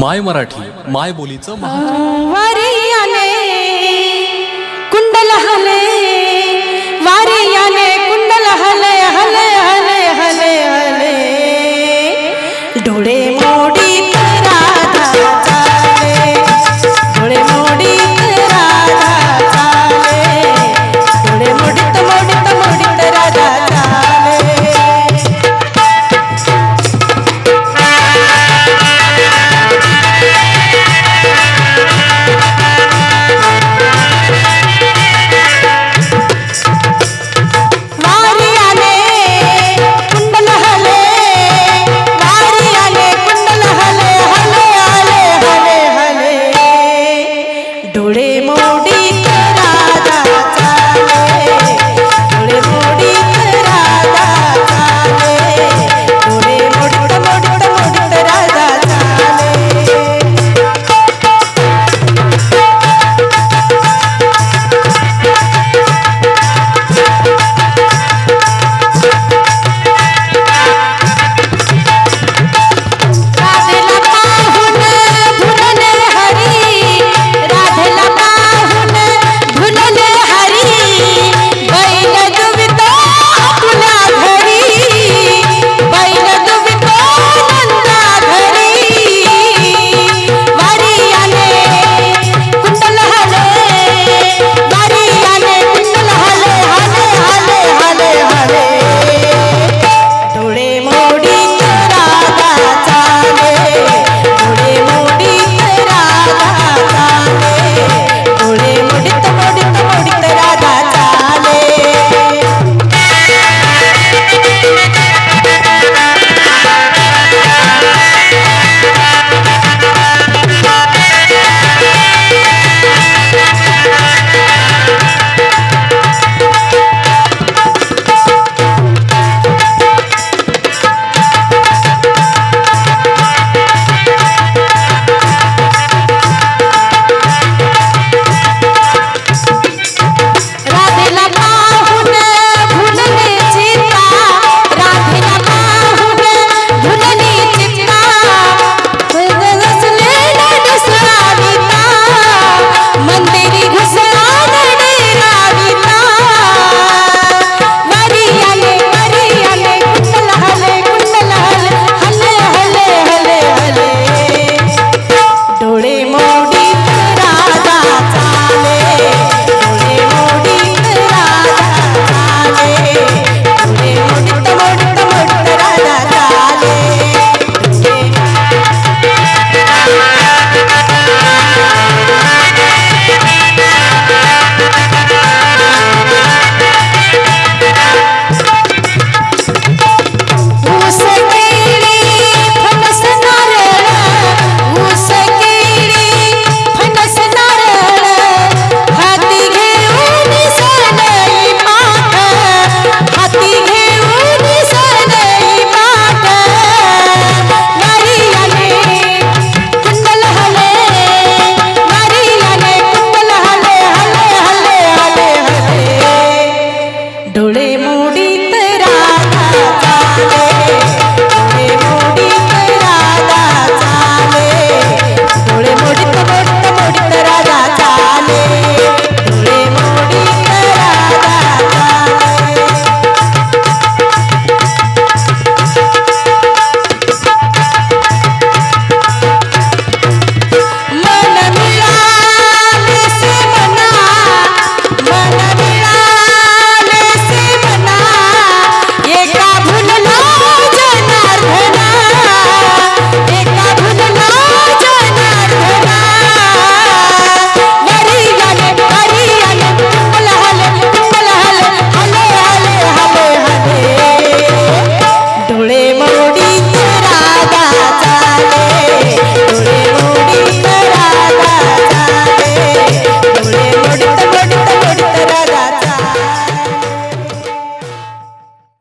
माय मराठी माय बोलीचं वारी आले कुंडल हले. वारियाने कुंडल